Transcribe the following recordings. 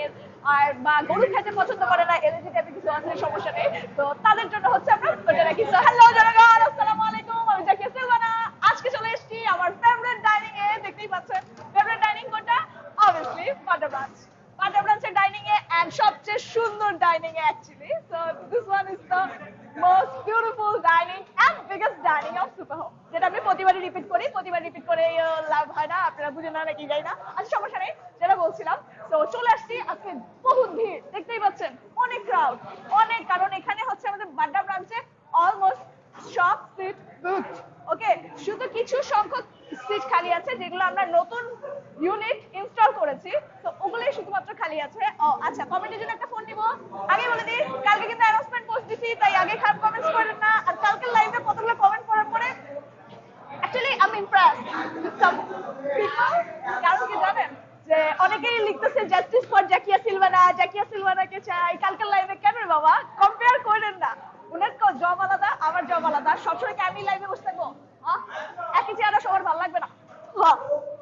হচ্ছে আর, বা গরু খেতে পছন্দ করে না এলার্জি টাইপের কিছু আছে সমস্যা নেই। তো তাদের জন্য হচ্ছে আমরা ওটা রাখি তো হ্যালো জনগণ আসসালামু আলাইকুম, আমি আজকে চলে এসেছি আমার ফেভারিট ডাইনিং এ, দেখতেই পাচ্ছেন ফেভারিট ডাইনিং কোনটা? অবভিয়াসলি পাটা ব্রাঞ্চ পাটা ব্রাঞ্চের ডাইনিং এ এন্ড সবচেয়ে সুন্দর dining A actually so this one is the most beautiful dining এখানে হচ্ছে বাড্ডা সিট ওকে শুধু কিছু সংখ্যক সিট খালি আছে, যেগুলো আমরা নতুন ইউনিট ইনস্টল করেছি তো ওগুলোই শুধুমাত্র খালি আছে। ও আচ্ছা কমেন্টের জন্য একটা ফোন নিব আগে বলে দিই কালকে কিন্তু অ্যানাউন্সমেন্ট পোস্ট দিছি তাই আগে খারাপ কমেন্টস করেন না আর কালকে লাইভে কতগুলো কমেন্ট করার পরে actually I am impressed with some people কারণ কি জানেন যে অনেকেই লিখতেছে জাস্টিস ফর জাকিয়া সিলভানা জাকিয়া সিলভানাকে চাই কালকের লাইভে কেন রে বাবা কম্পেয়ার করেন না উনার জব আলাদা আমার জব আলাদা সবসময় কি আমি লাইভে বসে থাকব হ্যাঁ? একই চেহারা সবার ভালো লাগবে না হ্যাঁ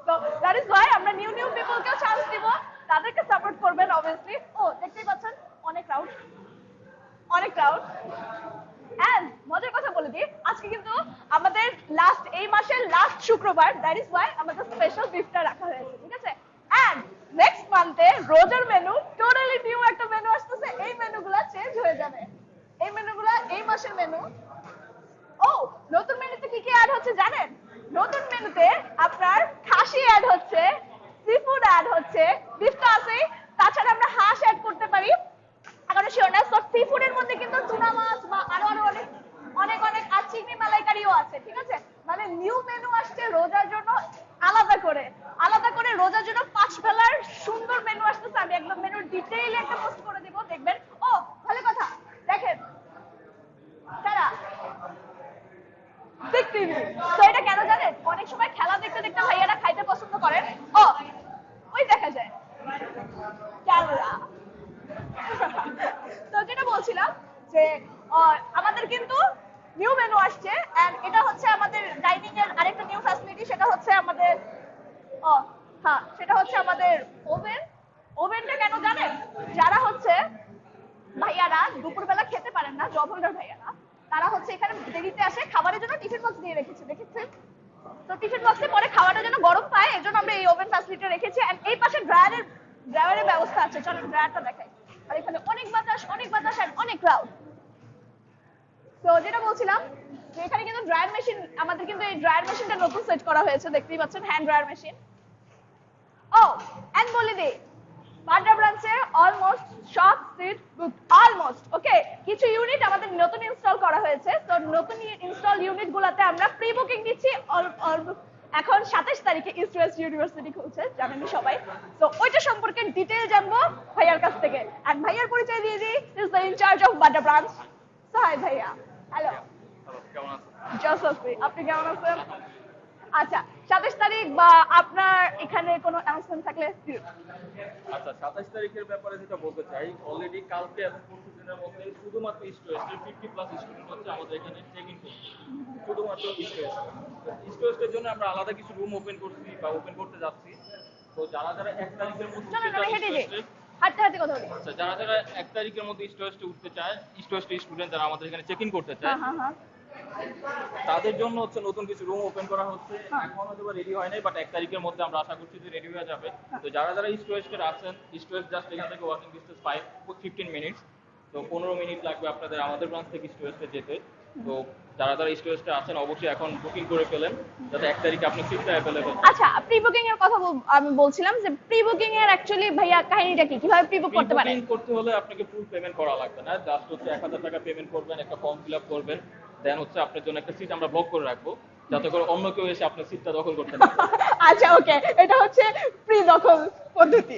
তো দ্যাট ইজ ওয়াই আমরা নিউ নিউ পিপলকেও চান্স দিব তাদেরকে সাপোর্ট করবেন অবভিয়াসলি ও, দেখতেই পাচ্ছেন, অনেক ক্রাউড অনেক ক্রাউড এন্ড মজার কথা বলে দিই, আজকে কিন্তু আমাদের লাস্ট এই মাসের লাস্ট শুক্রবার দ্যাট ইজ ওয়াই আমাদের স্পেশাল বিফটা রাখা হয়েছে, ঠিক আছে? এন্ড নেক্সট মান্থে রোজার মেনু টোটালি নিউ একটা মেনু আসতেছে, এই মেনুগুলো চেঞ্জ হয়ে যাবে। এই মেনুগুলো এই মাসের মেনু ও, নতুন মেনুতে কি কি অ্যাড হচ্ছে জানেন? নতুন মেনুতে আপনার খাসি অ্যাড হচ্ছে সি ফুড অ্যাড হচ্ছে বিফটা আছে তাছাড়া আমরা হাঁস অ্যাড করতে পারি। এখনও শিওর না। সি ফুডের মধ্যে কিন্তু টুনা মাছ বা আরও আরও অনেক অনেক অনেক, আর চিংড়ি মালাইকারিও আছে, ঠিক আছে? মানে নিউ মেনু আসছে রোজার জন্য আলাদা করে। আলাদা করে রোজার জন্য পাঁচ বেলার সুন্দর মেনু আসতেছে। আমি একদম মেনুর ডিটেইলে একটা পোস্ট করে দিব, দেখবেন। ও ভালো কথা, দেখেন। কারা বিগ টিভি তো এটা কেন জানেন? অনেক সময় খেলা দেখতে দেখতে ভাইয়ারা খাইতে পছন্দ করেন ও ওই দেখা যায় ক্যামেরা তো যেটা বলছিলাম যে আমাদের কিন্তু নিউ মেনু আসছে এন্ড এটা হচ্ছে আমাদের ডাইনিং এর আরেকটা নিউ ফ্যাসিলিটি সেটা হচ্ছে আমাদের ও হ্যাঁ সেটা হচ্ছে আমাদের ওভেন ওভেনটা কেন জানেন? যারা হচ্ছে ভাইয়ারা দুপুরবেলা খেতে পারেন না জব ভাইয়ারা, তারা হচ্ছে এখানে দেরিতে আসে, খাবারের জন্য টিফিন বক্স দিয়ে রেখেছে, দেখেছেন? তো টিফিন বক্সে পরে খাওয়াটা যেন গরম পায়, এর জন্য আমরা এই ওভেন ফ্যাসিলিটি রেখেছি এন্ড এই পাশে ড্রায়ারের ড্রায়ারের ব্যবস্থা আছে। চলো ড্রায়ারটা দেখাই। আর এখানে অনেক বাতাস অনেক বাতাস এন্ড অনেক ক্রাউড তো যেটা বলছিলাম এখানে কিন্তু ড্রায়ার মেশিন আমাদের কিন্তু এই ড্রায়ার মেশিনটা নতুন সেট করা হয়েছে, দেখতেই পাচ্ছেন হ্যান্ড ড্রায়ার মেশিন ও এন্ড বলে দিই বাড্ডা ব্রাঞ্চে অলমোস্ট সব সিট বুক অলমোস্ট ওকে কিছু ইউনিট আমাদের নতুন ইনস্টল করা হয়েছে, তো নতুন ইনস্টল ইউনিট গুলাতে আমরা প্রি বুকিং দিচ্ছি এখন সাতাশ তারিখে ইস্ট ইউনিভার্সিটি খুলছে, জানেন সবাই? তো ওইটা সম্পর্কে ডিটেল জানব ভাইয়ার কাছ থেকে। আর ভাইয়ার পরিচয় দিয়ে দিই is the incharge of Badda branch so hi ভাইয়া। হ্যালো আছেন? আপনি কেমন আছেন? আচ্ছা সাতাশ তারিখ বা আপনার এখানে কোনো অ্যানাউন্সমেন্ট থাকলে আচ্ছা সাতাশ তারিখের ব্যাপারে যেটা বলতে চাই অলরেডি কালকে এবং পরশু দিনের মধ্যে শুধুমাত্র ওয়েস্টের ফিফটি প্লাস স্টুডেন্ট হচ্ছে আমাদের এখানে চেক ইন করছে শুধুমাত্র ইস্ট ওয়েস্টের জন্য আমরা আলাদা কিছু রুম ওপেন করছি বা ওপেন করতে যাচ্ছি। তো যারা যারা এক তারিখের মধ্যে হাঁটতে হাঁটতে কথা বলি। আচ্ছা যারা যারা এক তারিখের মধ্যে ইস্ট উঠতে চায় ইস্ট স্টুডেন্ট যারা আমাদের এখানে চেক ইন করতে চায় হ্যাঁ হ্যাঁ হ্যাঁ। তাদের জন্য হচ্ছে নতুন কিছু রুম ওপেন করা হচ্ছে। হ্যাঁ। এখন হয়তো রেডি হয় নাই বাট এক তারিখের মধ্যে আমরা আশা করছি যে রেডি হয়ে যাবে। তো যারা যারা ইস্ট ওয়েস্টের আছেন ইস্ট ওয়েস্ট জাস্ট এখান থেকে walking distance five fifteen minutes তো পনেরো মিনিট লাগবে আপনাদের আমাদের ব্রাঞ্চ থেকে ইস্ট যেতে। তো যারা যারা ওয়েস্টে আছেন অবশ্যই এখন বুকিং করে ফেলেন যাতে এক তারিখে আপনি সিটটা অ্যাভেলেবেল আচ্ছা প্রি বুকিং এর কথা আমি বলছিলাম যে প্রি বুকিং এর অ্যাকচুয়ালি ভাইয়া কাহিনীটা কি? কীভাবে প্রি বুক করতে পারে বুকিং করতে হলে আপনাকে ফুল পেমেন্ট করা লাগবে না। জাস্ট হচ্ছে এক হাজার টাকা পেমেন্ট করবেন একটা ফর্ম ফিল আপ করবেন দেন হচ্ছে আপনার জন্য একটা সিট আমরা ব্লক করে রাখব যাতে করে অন্য কেউ এসে আপনার সিটটা দখল করতে না পারে। আচ্ছা ওকে এটা হচ্ছে প্রি দখল পদ্ধতি।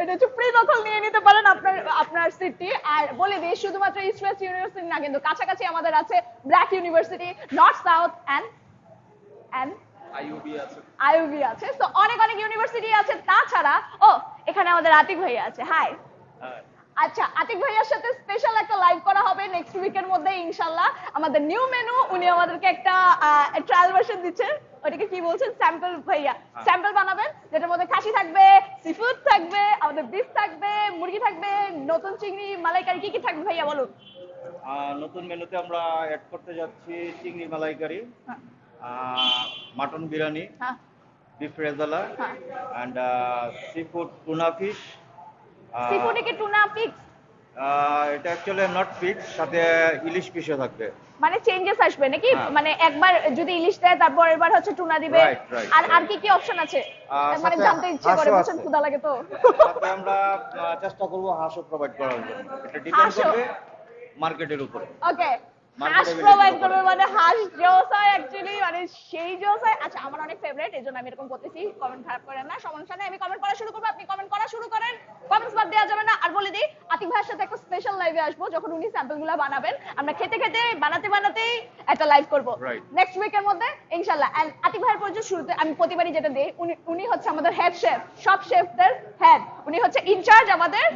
এটা হচ্ছে ফ্রি দখল নিয়ে নিতে পারেন আপনার আপনার সিটটি আর বলে দিই শুধুমাত্র ইস্ট ওয়েস্ট ইউনিভার্সিটি না কিন্তু কাছাকাছি আমাদের আছে BRAC university north south and and IUB আছে। তো অনেক অনেক ইউনিভার্সিটি আছে। তাছাড়া ও এখানে আমাদের আতিক ভাইয়া আছে। হাই আচ্ছা আতিক ভাইয়ার সাথে স্পেশাল একটা লাইভ করা হবে নেক্সট উইকের মধ্যে ইনশাল্লাহ। আমাদের নিউ মেনু উনি আমাদেরকে একটা ট্রায়াল ভার্সন দিচ্ছেন ওটাকে কি বলছেন? স্যাম্পল ভাইয়া। স্যাম্পল বানাবেন যেটার মধ্যে খাসি থাকবে সিফুড থাকবে আমাদের বিফ থাকবে মুরগি থাকবে নতুন চিংড়ি মালাইকারি কি কি থাকবে ভাইয়া বলুন? নতুন মেনুতে আমরা অ্যাড করতে যাচ্ছি চিংড়ি মালাইকারি মাটন বিরিয়ানি হ্যাঁ। Beef rezala and sea food tuna fish সিফুডে কি টুনা ফিক্স এটা অ্যাকচুয়ালি নট ফিক্স সাথে ইলিশ ফিশও থাকবে। মানে চেঞ্জেস আসবে নাকি? হ্যাঁ। মানে একবার যদি ইলিশ দেয় তারপর এবার হচ্ছে টুনা দিবে। আর আর কি কি অপশন আছে? মানে জানতে ইচ্ছে করে হাঁসও বুঝছেন ক্ষুধা লাগে তো। সাথে আমরা চেষ্টা করব হাঁসও প্রোভাইড করার জন্য। এটা ডিপেন্ড করবে মার্কেটের উপরে। ওকে হাঁস প্রোভাইড করবে। মানে হাঁস জোস হয় অ্যাকচুয়ালি মানে সেই জোস হয়। আচ্ছা আমার অনেক ফেভারিট এই জন্য আমি এরকম করতেছি। কমেন্ট খারাপ করেন না। সমস্যা নেই আমি কমেন্ট করা শুরু করব আপনি কমেন্ট কমেন্টস বাদ দেওয়া যাবে না। আর বলে দিই আতিক ভাইয়ের সাথে একটা স্পেশাল লাইভে আসব যখন উনি স্যাম্পলগুলা বানাবেন। আমরা খেতে খেতে বানাতে বানাতেই একটা লাইভ করব। নেক্সট উইকের মধ্যে ইনশাল্লাহ এন্ড আতিক ভাইয়ের পরিচয় শুরুতে আমি প্রতিবারই যেটা দিই উনি উনি হচ্ছে আমাদের হেড শেফ সব শেফদের হেড উনি হচ্ছে ইনচার্জ আমাদের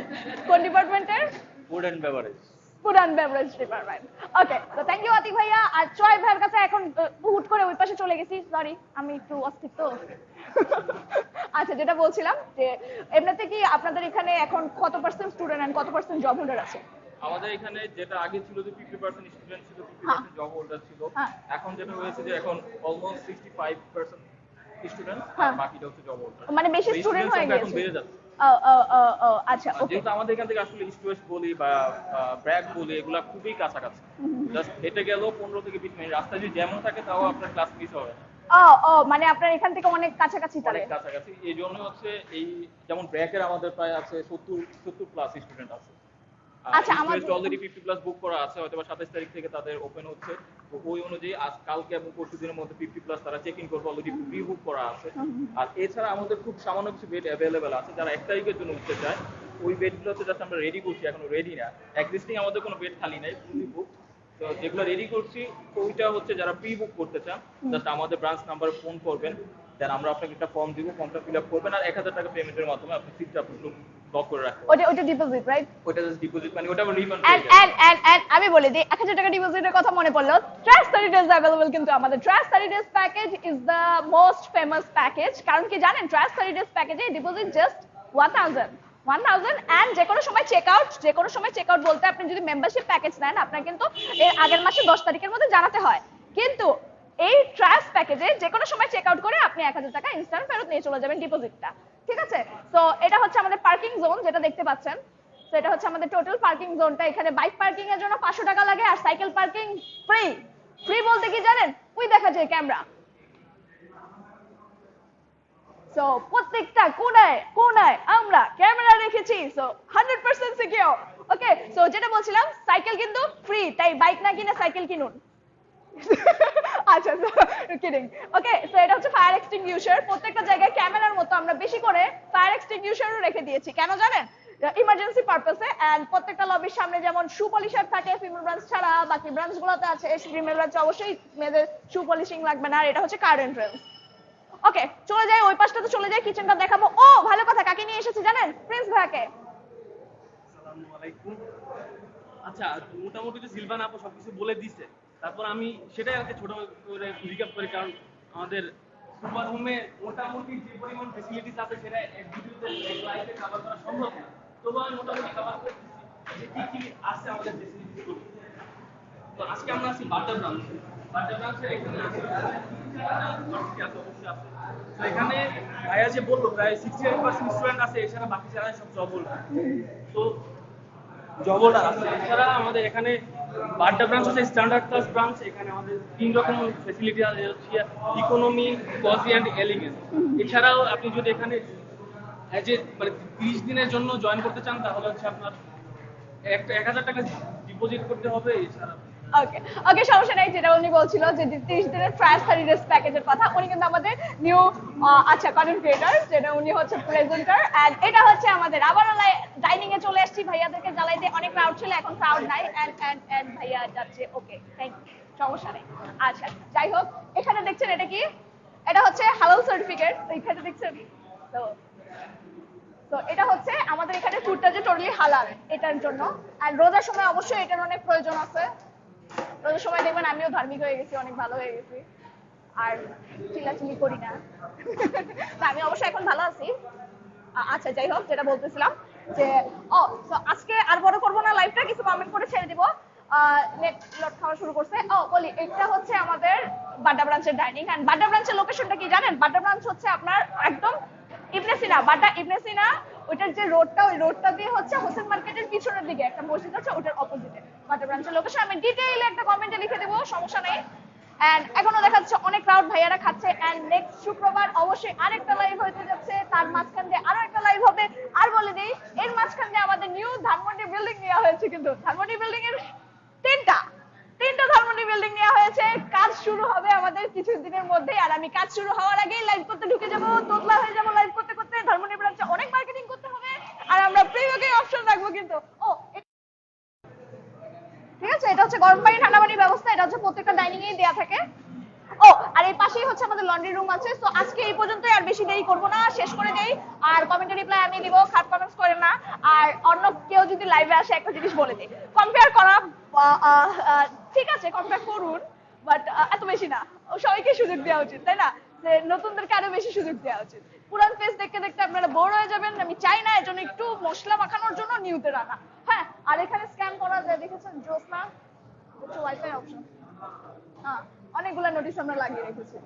কোন ডিপার্টমেন্টের food and beverage food and beverage department okay তো থ্যাংক ইউ আতিক ভাইয়া। আর চয় ভাইয়ের কাছে এখন হুট করে ওই পাশে চলে গেছি। সরি আমি একটু অস্থির তো আচ্ছা যেটা বলছিলাম যে এমনিতে কি আপনাদের এখানে এখন কত পার্সেন্ট স্টুডেন্ট এন্ড কত পার্সেন্ট জব হোল্ডার আছে? আমাদের এখানে যেটা আগে ছিল যে ফিফটি পার্সেন্ট স্টুডেন্ট ছিল ফিফটি হ্যাঁ। পার্সেন্ট জব হোল্ডার ছিল। হ্যাঁ। এখন যেটা হয়েছে যে এখন almost sixty five percent student হ্যাঁ। বাকিটা হচ্ছে জব হোল্ডার মানে বেশি স্টুডেন্ট হয়ে গেছে এখন বেড়ে যাচ্ছে। আচ্ছা ওকে যেহেতু আমাদের এখান থেকে আসলে ইস্ট ওয়েস্ট বলি বা ব্র্যাক বলি এগুলো খুবই কাছাকাছি। জাস্ট হেঁটে গেলেও পনেরো থেকে বিশ মিনিট। রাস্তা যদি যেমন থাকে তাও আপনার ক্লাস মিস হবে না। ও ও মানে আপনার এখান থেকে অনেক কাছাকাছি তাহলে? অনেক কাছাকাছি। এই জন্য হচ্ছে এই যেমন ব্র্যাকের আমাদের প্রায় আছে সত্তর সত্তর প্লাস স্টুডেন্ট আছে। আচ্ছা, আমাদের- অলরেডি ফিফটি প্লাস বুক করা আছে হয়তো বা সাতাশ তারিখ থেকে তাদের ওপেন হচ্ছে। তো ওই অনুযায়ী আজ কালকে এবং পরশু দিনের মধ্যে ফিফটি প্লাস তারা চেক ইন করবে অলরেডি প্রি বুক করা আছে। আর এছাড়া আমাদের খুব সামান্য কিছু বেড অ্যাভেলেবেল আছে যারা এক তারিখের জন্য উঠতে চায় ওই বেডগুলোতে জাস্ট আমরা রেডি করছি এখনও রেডি না। এক্সিস্টিং আমাদের কোনো বেড খালি নাই ফুলি বুক তো যেগুলো রেডি করছি ওইটা হচ্ছে যারা প্রি বুক করতে চান জাস্ট আমাদের ব্রাঞ্চ নাম্বারে ফোন করবেন। দেন আমরা আপনাকে একটা ফর্ম দিব ফর্মটা ফিল আপ করবেন আর এক হাজার টাকা পেমেন্টের মাধ্যমে আপনি সিটটা আপনি লক করে রাখবেন ওটা ওটা ডিপোজিট রাইট জাস্ট ডিপোজিট মানে ওটা refund and and and and আমি বলে দিই এক হাজার টাকা ডিপোজিটের কথা মনে পড়ল ট্রাস্ট থার্টি ডেজ অ্যাভেলেবল কিন্তু আমাদের। Trust thirty days package is the most famous package কারণ কি জানেন ট্রাস্ট থার্টি ডেজ প্যাকেজে deposit just one thousand one thousand and যে কোনো সময় চেক আউট যে কোনো সময় চেক আউট বলতে আপনি যদি মেম্বারশিপ প্যাকেজ নেন আপনার কিন্তু এর আগের মাসে দশ তারিখের মধ্যে জানাতে হয়। কিন্তু এই ট্রাস্ট প্যাকেজে যে কোনো সময় চেক আউট করে আপনি এক হাজার টাকা ইনস্ট্যান্ট ফেরত নিয়ে চলে যাবেন ডিপোজিটটা ঠিক আছে? তো এটা হচ্ছে আমাদের পার্কিং জোন যেটা দেখতে পাচ্ছেন। তো এটা হচ্ছে আমাদের টোটাল পার্কিং জোনটা এখানে বাইক পার্কিং এর জন্য পাঁচশো টাকা লাগে আর সাইকেল পার্কিং ফ্রি ফ্রি বলতে কি জানেন? ওই দেখা যায় ক্যামেরা সো প্রত্যেকটা কোনায় কোনায় আমরা ক্যামেরা রেখেছি। So hundred percent secure okay so যেটা বলছিলাম সাইকেল কিন্তু ফ্রি তাই বাইক না কিনে সাইকেল কিনুন। আচ্ছা কিডিং ওকে সো এটা এক্সটিংগুইশার প্রত্যেকটা জায়গায় ক্যামেরার মতো আমরা বেশি করে ফায়ার এক্সটিংগুইশারও রেখে দিয়েছি। কেন জানেন? ইমার্জেন্সি পারপাসে এন্ড প্রত্যেকটা লবির সামনে যেমন শু থাকে ফিমেল ব্রাঞ্চ ছাড়া, বাকি ব্রাঞ্চ গুলোতে আছে ফিমেল ব্রাঞ্চে অবশ্যই মেয়েদের শু লাগবে না, আর এটা হচ্ছে কার এন্ট্রান্স ওকে চলে যাই, ওই পাশটাতে চলে যাই কিচেনটা দেখাবো। ও, ভালো কথা, কাকে নিয়ে এসেছি জানেন? প্রিন্স আসসালামু আচ্ছা মোটামুটি তো সিলভান আপু সবকিছু বলে দিছে তারপর আমি সেটাই আর ছোট করে করি, কারণ আমাদের সুপার হোমে মোটামুটি যে পরিমাণ ফেসিলিটিস আছে সেটা এক ভিডিওতে এক কভার করা সম্ভব না। তবু আমি মোটামুটি কভার কি কি আছে আমাদের তো আজকে আমরা আছি ব্রাঞ্চ ব্রাঞ্চের এখানে আছে? এখানে ভাইয়া যে বলল, প্রায় সিক্সটি এইট পার্সেন্ট স্টুডেন্ট আছে, এছাড়া বাকি যারা সব জব হোল্ডার তো আছে, এছাড়া আমাদের এখানে বাড্ডা ব্রাঞ্চ হচ্ছে স্ট্যান্ডার্ড ক্লাস ব্রাঞ্চ এখানে আমাদের তিন রকম ফেসিলিটি আছে ইকোনমি কজি অ্যান্ড এলিগেন্স এছাড়াও আপনি যদি এখানে অ্যাজ এ মানে তিরিশ দিনের জন্য জয়েন করতে চান, তাহলে হচ্ছে আপনার এক হাজার টাকা ডিপোজিট করতে হবে, এছাড়া ওকে ওকে সমস্যা নেই, যেটা উনি বলছিল যে তিরিশ দিনের ট্রায়াল থার্টি ডেজ প্যাকেজের কথা, উনি কিন্তু আমাদের নিউ আচ্ছা কন্টেন্ট ক্রিয়েটার যেটা উনি হচ্ছে প্রেজেন্টার এন্ড এটা হচ্ছে আমাদের আবারও ডাইনিং এ চলে আসছি। ভাইয়াদেরকে জ্বালাইতে অনেক ক্রাউড ছিল, এখন ক্রাউড নাই এন্ড এন্ড এন্ড ভাইয়া যাচ্ছে ওকে থ্যাংক ইউ সমস্যা নেই। আচ্ছা যাই হোক, এখানে দেখছেন এটা কি? এটা হচ্ছে হালাল সার্টিফিকেট এখানে দেখছেন? তো তো এটা হচ্ছে আমাদের এখানে ফুডটা যে টোটালি হালাল এটার জন্য। আর রোজার সময় অবশ্যই এটার অনেক প্রয়োজন আছে। রোজার সময় দেখবেন আমিও ধার্মিক হয়ে গেছি, অনেক ভালো হয়ে গেছি। আর চিল্লাচিল্লি করি না। আমি অবশ্যই এখন ভালো আছি। আচ্ছা যাই হোক, যেটা বলতেছিলাম যে, ও আজকে আর বড় করব না লাইভটা কিছু কমেন্ট করে ছেড়ে দিব। নেট লোড খাওয়া শুরু করছে। ও, বলি, এটা হচ্ছে আমাদের বাড্ডা ব্রাঞ্চের ডাইনিং এন্ড বাড্ডা ব্রাঞ্চের লোকেশনটা কি জানেন? বাড্ডা ব্রাঞ্চ হচ্ছে আপনার একদম ইবনে সিনা বাড্ডা ইবনে সিনা ওইটার যে রোডটা, ওই রোডটা দিয়ে হচ্ছে হোসেন মার্কেটের পিছনের দিকে একটা মসজিদ আছে, ওটার অপোজিটে বাড্ডা ব্রাঞ্চের লোকেশন আমি ডিটেইলে একটা কমেন্টে লিখে দেবো, সমস্যা নেই। এন্ড এখনও দেখা যাচ্ছে অনেক ক্রাউড ভাইয়ারা খাচ্ছে। এন্ড নেক্সট শুক্রবার অবশ্যই আরেকটা লাইভ হতে যাচ্ছে। তার মাঝখান দিয়ে আরও একটা লাইভ হবে। আর বলে দিই, এর মাঝখান দিয়ে আমাদের নিউ ধানমন্ডি বিল্ডিং নেওয়া হয়েছে কিন্তু। ধানমন্ডি বিল্ডিং এর তিনটা। তিনটা ধানমন্ডি বিল্ডিং নেওয়া হয়েছে। কাজ শুরু হবে আমাদের কিছু দিনের মধ্যেই। আর আমি কাজ শুরু হওয়ার আগেই লাইভ করতে ঢুকে যাব। তোতলা হয়ে যাব লাইভ করতে করতে ধানমন্ডি ব্রাঞ্চে অনেক মার্কেটিং করতে হবে অপশন রাখব কিন্তু। ও ঠিক আছে, এটা হচ্ছে গরম পানি, ঠান্ডা পানির ব্যবস্থা, এটা হচ্ছে প্রত্যেকটা ডাইনিং এই দেয়া থাকে। ও, আর এই পাশেই হচ্ছে আমাদের লন্ড্রি রুম আছে, তো আজকে এই পর্যন্তই আর বেশি দেরি করব না, শেষ করে দেই। আর কমেন্টে রিপ্লাই আমি দিব কমেন্টস করেন না। আর অন্য কেউ যদি লাইভে আসে, একটা জিনিস বলে দিই। কম্পেয়ার করা ঠিক আছে কম্পেয়ার করুন বাট এত বেশি না। সবাইকে সুযোগ দেওয়া উচিত, তাই না? নতুনদেরকে আরও বেশি সুযোগ দেওয়া উচিত। পুরান ফেস দেখতে দেখতে আপনারা বোর হয়ে যাবেন, আমি চাই না এজন্য একটু মশলা মাখানোর জন্য নিউতে রাখা হ্যাঁ আর এখানে স্ক্যান করা যায়, দেখেছেন? জোসনা ওয়াইফাই অপশন হ্যাঁ নোটিশ আমরা লাগিয়ে রেখেছি।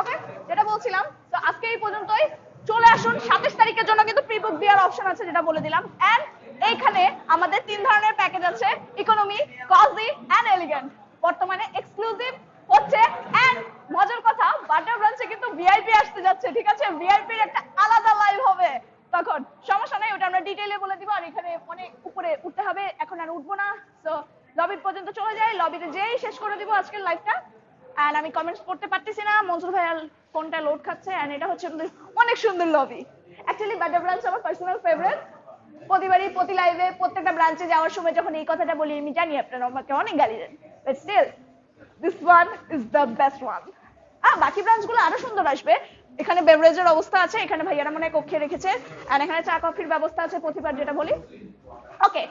ওকে যেটা বলছিলাম, তো আজকে এই পর্যন্তই। চলে আসুন, সাতাশ তারিখের জন্য কিন্তু প্রি দেওয়ার অপশন আছে যেটা বলে দিলাম। এন্ড এইখানে আমাদের তিন ধরনের প্যাকেজ আছে ইকোনমি কজি এন্ড এলিগেন্ট বর্তমানে এক্সক্লুসিভ হচ্ছে। এন্ড মজার কথা বাটার ব্রাঞ্চে কিন্তু ভিআইপি আসতে যাচ্ছে, ঠিক আছে? ভিআইপির একটা আলাদা লাইভ হবে। তখন সমস্যা নেই, ওটা আমরা ডিটেইলে বলে দিব, আর এখানে অনেক উপরে উঠতে হবে, এখন আর উঠবো না। তো লবি পর্যন্ত চলে যাই লবিতে যেই শেষ করে দিব আজকের লাইভটা এন্ড আমি কমেন্টস পড়তে পারতেছি না, মনসুর ভাইয়ার ফোনটা লোড খাচ্ছে এন্ড এটা হচ্ছে অনেক সুন্দর লবি অ্যাকচুয়ালি বাড্ডা ব্রাঞ্চ আমার পার্সোনাল ফেভারিট প্রতিবারই, প্রতি লাইভে প্রত্যেকটা ব্রাঞ্চে যাওয়ার সময় যখন এই কথাটা বলি, আমি জানি আপনারা আমাকে অনেক গালি দেন। But still this one is the best one বাকি ব্রাঞ্চগুলো আরও সুন্দর আসবে। এখানে বেভারেজের অবস্থা আছে, এখানে ভাইয়ারা মনে কক্ষে রেখেছে। আর এখানে চা, কফির ব্যবস্থা আছে, প্রতিবার যেটা বলি। ওকে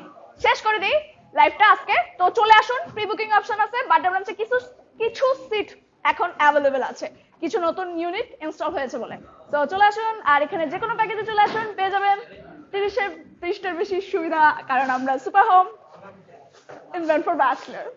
শেষ করে দিই লাইভটা আজকে। তো চলে আসুন প্রি বুকিং অপশন আছে, বাড্ডা ব্রাঞ্চে কিছু কিছু সিট এখন অ্যাভেলেবেল আছে। কিছু নতুন ইউনিট ইনস্টল হয়েছে বলে। তো চলে আসুন, আর এখানে যে কোনো প্যাকেজে চলে আসুন, পেয়ে যাবেন তিরিশের, তিরিশটার বেশি সুবিধা, কারণ আমরা super home invent for bachelor